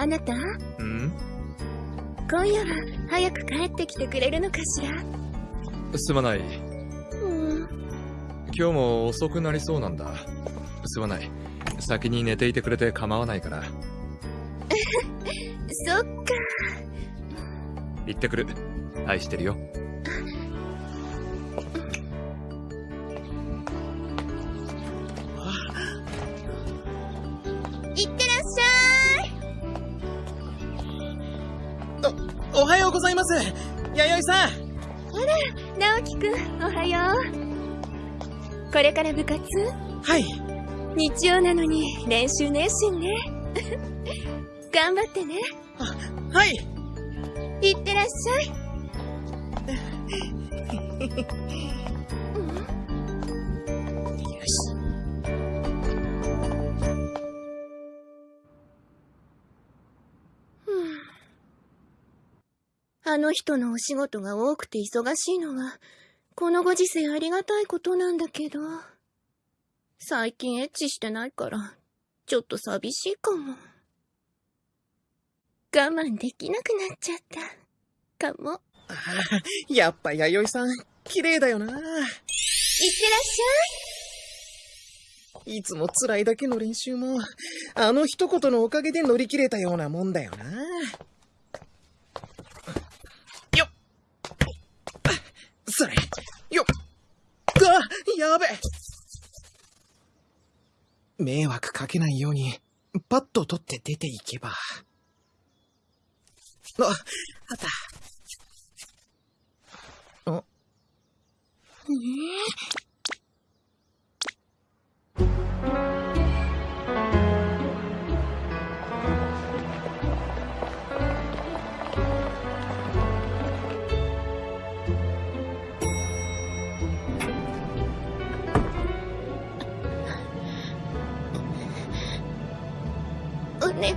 あなた？ん？今夜は早く帰ってきてくれるのかしら？すまない。うん。今日も遅くなりそうなんだ。すまない。先に寝ていてくれて構わないから。そっか。行ってくる。愛してるよ。お、おはようございます弥生さん直樹くん、おはよう。これから部活？はい。日曜なのに練習熱心ね。頑張ってね。はいいってらっしゃい。よ あの人のお仕事が多くて忙しいのは、このご時世ありがたいことなんだけど、最近エッチしてないから、ちょっと寂しいかも。我慢できなくなっちゃった。かも。やっぱ弥生さん、綺麗だよな。いってらっしいつも辛いだけの練習も、あの一言のおかげで乗り切れたようなもんだよな。よっそれ、よっあやべ迷惑かけないように、パッと取って出ていけば。あ、あった。願い。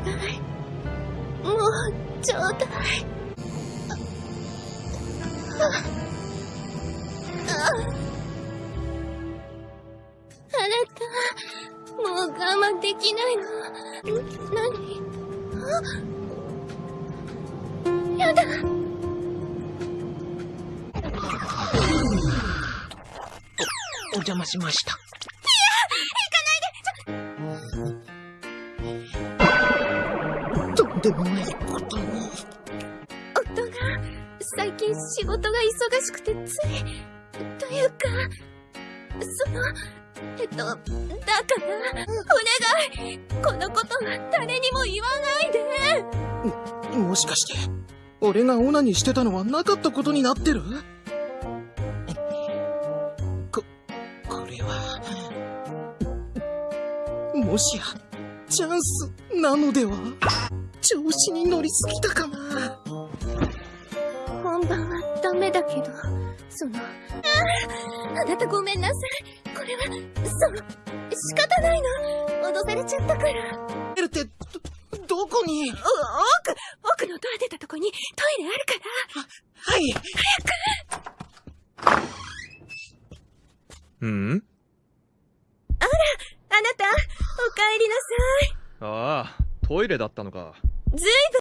もう、ちょうだい。ああああなた、もう我慢できないの。何あやだ。おお邪魔しました。でもないことに。夫が最近仕事が忙しくてつい。というかそのえっとだからお願い。このことは誰にも言わないで。もしかして、俺がオナにしてたのはなかったことになってる？こ、これは、もしや、チャンスなのでは？調子に乗りすぎたかな本番はダメだけどそのあああなたごめんなさい。これはその仕方ないの。脅されちゃったから。えるって、ど、どこに？お奥奥のドア出たとこにトイレあるから。はい。うん？あなた、お帰りなさい。ああ、トイレだったのか。ずいぶん